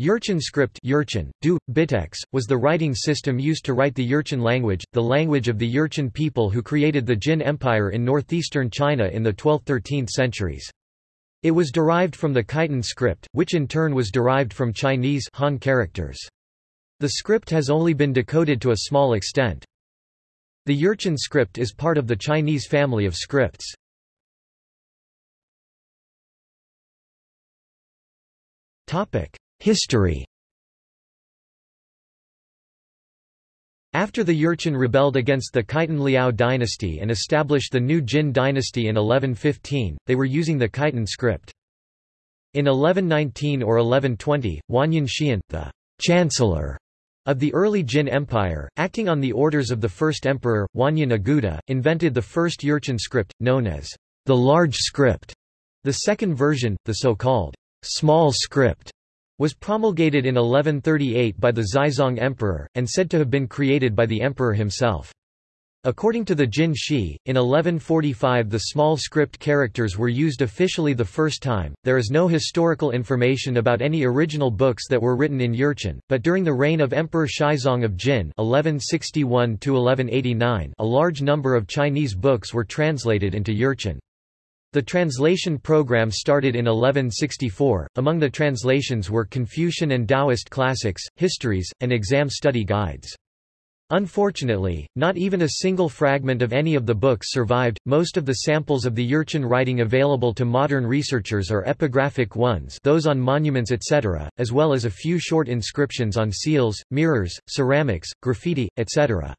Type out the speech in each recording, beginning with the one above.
Jurchen script Jurchen, du, Bitex, was the writing system used to write the Jurchen language, the language of the Jurchen people who created the Jin Empire in northeastern China in the 12th–13th centuries. It was derived from the Khitan script, which in turn was derived from Chinese Han characters. The script has only been decoded to a small extent. The Jurchen script is part of the Chinese family of scripts. History After the Jurchen rebelled against the Khitan Liao dynasty and established the new Jin dynasty in 1115, they were using the Khitan script. In 1119 or 1120, Wanyan Xiyin, the chancellor of the early Jin Empire, acting on the orders of the first emperor, Wanyan Aguda, invented the first Jurchen script, known as the large script. The second version, the so-called small script, was promulgated in 1138 by the Xizong Emperor, and said to have been created by the emperor himself. According to the Jin Shi, in 1145 the small script characters were used officially the first time. There is no historical information about any original books that were written in Jurchen, but during the reign of Emperor Xiezong of Jin (1161–1189), a large number of Chinese books were translated into Jurchen. The translation program started in 1164. Among the translations were Confucian and Taoist classics, histories, and exam study guides. Unfortunately, not even a single fragment of any of the books survived. Most of the samples of the Jurchen writing available to modern researchers are epigraphic ones, those on monuments etc., as well as a few short inscriptions on seals, mirrors, ceramics, graffiti, etc.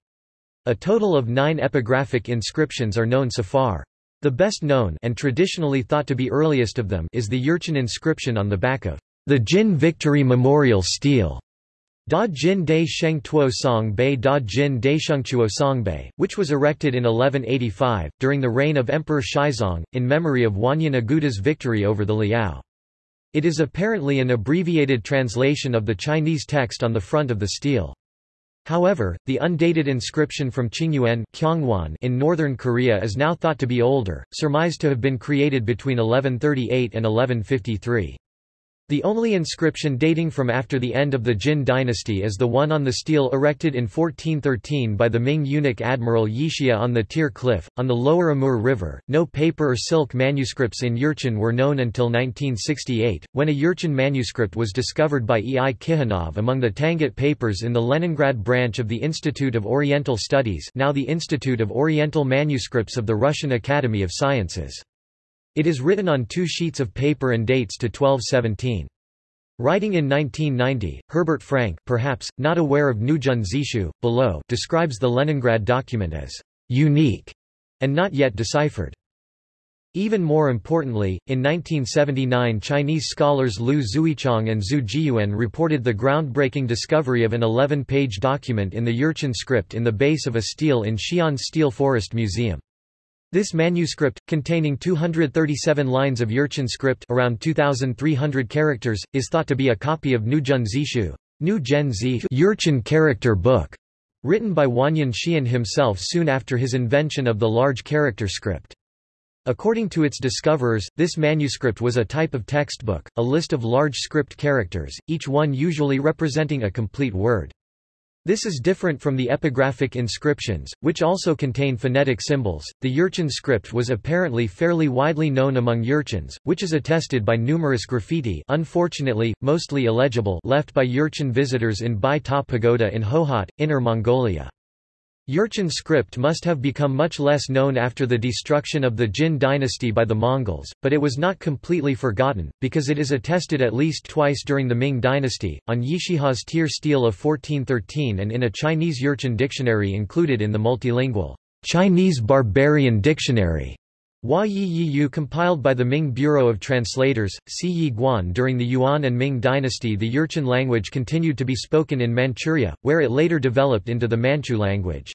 A total of 9 epigraphic inscriptions are known so far. The best known and traditionally thought to be earliest of them is the Jurchen inscription on the back of the Jin Victory Memorial Stele. Da Jin Dai Sheng Tuo Song Bei Da Jin Dai Shengchuo Song Bei, which was erected in 1185, during the reign of Emperor Shizong, in memory of Wanyan Aguda's victory over the Liao. It is apparently an abbreviated translation of the Chinese text on the front of the stele. However, the undated inscription from Qingyuan in northern Korea is now thought to be older, surmised to have been created between 1138 and 1153. The only inscription dating from after the end of the Jin dynasty is the one on the stele erected in 1413 by the Ming eunuch Admiral Yishiha on the Tyr Cliff, on the lower Amur River. No paper or silk manuscripts in Jurchen were known until 1968, when a Jurchen manuscript was discovered by E. I. Kychanov among the Tangut papers in the Leningrad branch of the Institute of Oriental Studies now the Institute of Oriental Manuscripts of the Russian Academy of Sciences. It is written on two sheets of paper and dates to 1217. Writing in 1990, Herbert Franke perhaps, not aware of Nujun Zishu, below describes the Leningrad document as «unique» and not yet deciphered. Even more importantly, in 1979 Chinese scholars Liu Zuichang and Zhu Jiyuan reported the groundbreaking discovery of an 11-page document in the Jurchen script in the base of a stele in Xi'an Stele Forest Museum. This manuscript, containing 237 lines of Jurchen script around 2,300 characters, is thought to be a copy of Nujun Zishu Nu Gen Zi Jurchen character book, written by Wanyan Xiyin himself soon after his invention of the large character script. According to its discoverers, this manuscript was a type of textbook, a list of large script characters, each one usually representing a complete word. This is different from the epigraphic inscriptions, which also contain phonetic symbols. The Jurchen script was apparently fairly widely known among Jurchens, which is attested by numerous graffiti unfortunately, mostly illegible left by Jurchen visitors in Bai Ta Pagoda in Hohhot, Inner Mongolia. Jurchen script must have become much less known after the destruction of the Jin dynasty by the Mongols, but it was not completely forgotten, because it is attested at least twice during the Ming dynasty, on Yishiha's Tyr stele of 1413 and in a Chinese Jurchen dictionary included in the multilingual Chinese Barbarian Dictionary. Hua Yi Yu compiled by the Ming Bureau of Translators, Si Yi Guan during the Yuan and Ming dynasty the Jurchen language continued to be spoken in Manchuria, where it later developed into the Manchu language.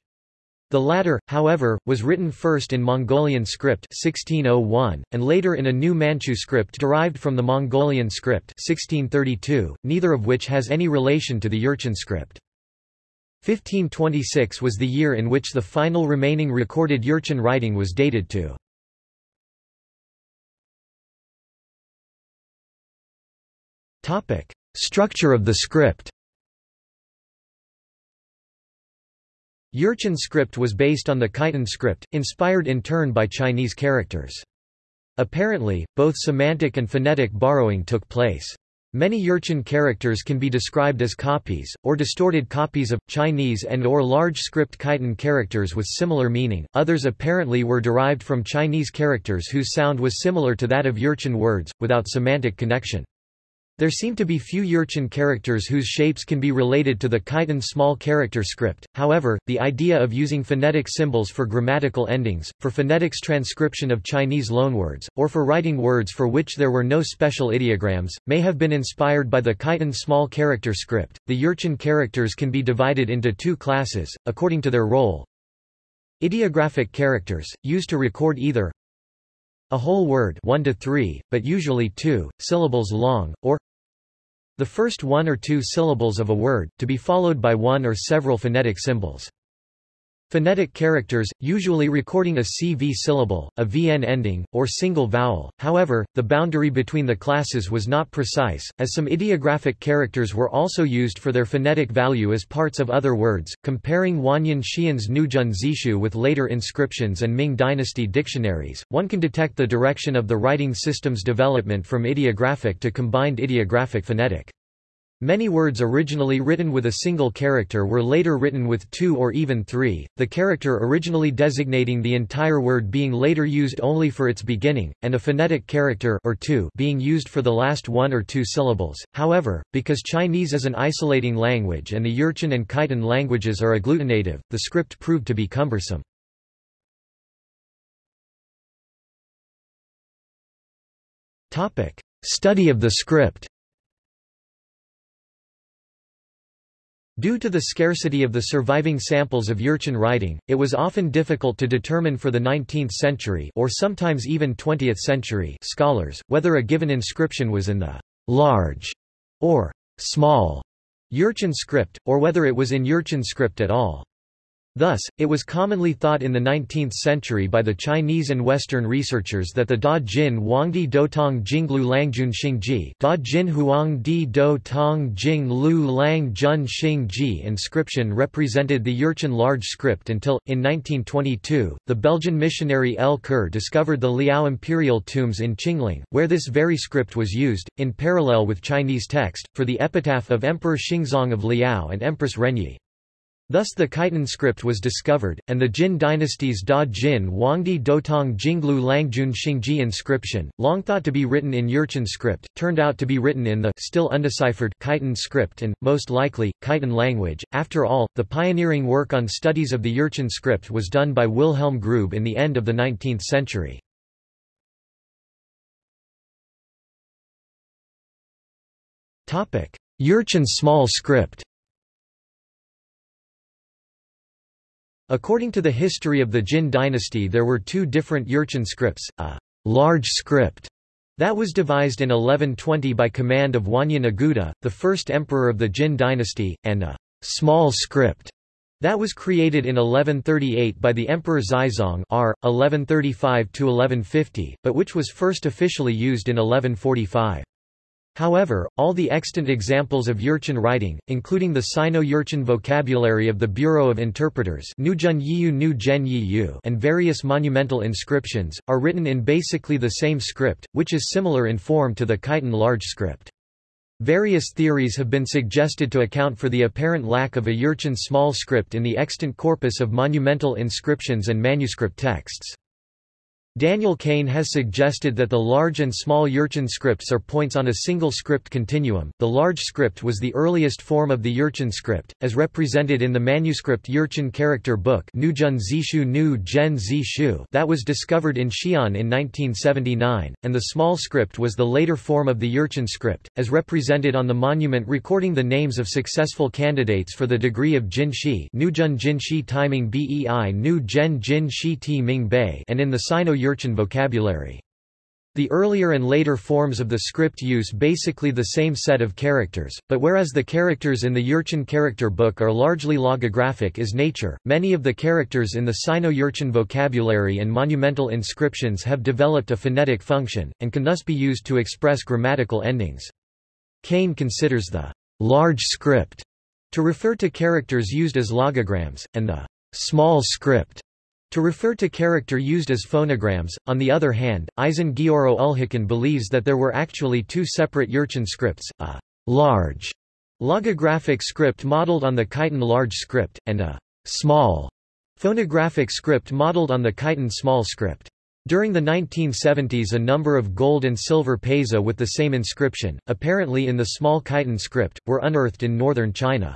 The latter, however, was written first in Mongolian script 1601, and later in a new Manchu script derived from the Mongolian script 1632, neither of which has any relation to the Jurchen script. 1526 was the year in which the final remaining recorded Jurchen writing was dated to. Structure of the script Jurchen script was based on the Khitan script, inspired in turn by Chinese characters. Apparently, both semantic and phonetic borrowing took place. Many Jurchen characters can be described as copies, or distorted copies of, Chinese and or large script Khitan characters with similar meaning, others apparently were derived from Chinese characters whose sound was similar to that of Jurchen words, without semantic connection. There seem to be few Jurchen characters whose shapes can be related to the Khitan small character script, however, the idea of using phonetic symbols for grammatical endings, for phonetics transcription of Chinese loanwords, or for writing words for which there were no special ideograms, may have been inspired by the Khitan small character script. The Jurchen characters can be divided into two classes, according to their role. Ideographic characters, used to record either a whole word 1 to 3, but usually 2, syllables long, or the first one or two syllables of a word, to be followed by one or several phonetic symbols. Phonetic characters, usually recording a CV syllable, a VN ending, or single vowel. However, the boundary between the classes was not precise, as some ideographic characters were also used for their phonetic value as parts of other words. Comparing Wanyan Xiyin's Nuzhun Zishu with later inscriptions and Ming dynasty dictionaries, one can detect the direction of the writing system's development from ideographic to combined ideographic phonetic. Many words originally written with a single character were later written with two or even three, the character originally designating the entire word being later used only for its beginning, and a phonetic character or two being used for the last one or two syllables. However, because Chinese is an isolating language and the Jurchen and Khitan languages are agglutinative, the script proved to be cumbersome. Study of the script Due to the scarcity of the surviving samples of Jurchen writing, it was often difficult to determine for the 19th century or sometimes even 20th century scholars, whether a given inscription was in the large or small Jurchen script, or whether it was in Jurchen script at all. Thus, it was commonly thought in the 19th century by the Chinese and Western researchers that the Da Jin Huangdi Dotong Jinglu Langjun Xingji Da Jin Huangdi Dotong Jinglu Langjun Xingji inscription represented the Jurchen large script until, in 1922, the Belgian missionary L. Kerr discovered the Liao imperial tombs in Qingling, where this very script was used, in parallel with Chinese text, for the epitaph of Emperor Xingzong of Liao and Empress Renyi. Thus the Khitan script was discovered, and the Jin dynasty's Da Jin Huangdi Dotong Jinglu Langjun Xingji inscription, long thought to be written in Jurchen script, turned out to be written in the still undeciphered Khitan script and, most likely, Khitan language. After all, the pioneering work on studies of the Jurchen script was done by Wilhelm Grube in the end of the 19th century. Jurchen small script According to the history of the Jin dynasty there were two different Jurchen scripts, a large script that was devised in 1120 by command of Wanyan Aguda, the first emperor of the Jin dynasty, and a small script that was created in 1138 by the Emperor Xizong r. 1135–1150, but which was first officially used in 1145. However, all the extant examples of Jurchen writing, including the Sino-Jurchen vocabulary of the Bureau of Interpreters and various monumental inscriptions, are written in basically the same script, which is similar in form to the Khitan large script. Various theories have been suggested to account for the apparent lack of a Jurchen small script in the extant corpus of monumental inscriptions and manuscript texts. Daniel Kane has suggested that the large and small Jurchen scripts are points on a single script continuum. The large script was the earliest form of the Jurchen script, as represented in the manuscript Jurchen character book that was discovered in Xi'an in 1979, and the small script was the later form of the Jurchen script, as represented on the monument recording the names of successful candidates for the degree of Jin Shi Nuzhun Jin Shi Timing Bei Nu Zhen Jin Shi Ti Ming Bei and in the Sino Jurchen vocabulary. The earlier and later forms of the script use basically the same set of characters, but whereas the characters in the Jurchen character book are largely logographic is nature, many of the characters in the Sino-Jurchen vocabulary and monumental inscriptions have developed a phonetic function, and can thus be used to express grammatical endings. Kane considers the large script to refer to characters used as logograms, and the small script to refer to character used as phonograms. On the other hand, Aisin Gioro Ulhicun believes that there were actually two separate Jurchen scripts, a large logographic script modeled on the Khitan large script, and a small phonographic script modeled on the Khitan small script. During the 1970s a number of gold and silver paiza with the same inscription, apparently in the small Khitan script, were unearthed in northern China.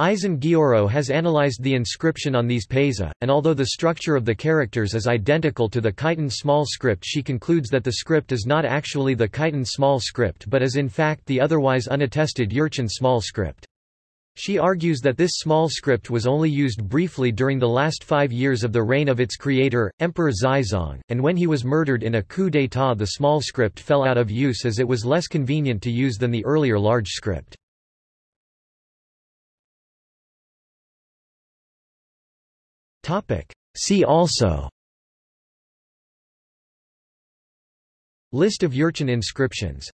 Aisin Gioro has analyzed the inscription on these paiza, and although the structure of the characters is identical to the Khitan small script she concludes that the script is not actually the Khitan small script but is in fact the otherwise unattested Jurchen small script. She argues that this small script was only used briefly during the last five years of the reign of its creator, Emperor Xizong, and when he was murdered in a coup d'état the small script fell out of use as it was less convenient to use than the earlier large script. See also. List of Jurchen inscriptions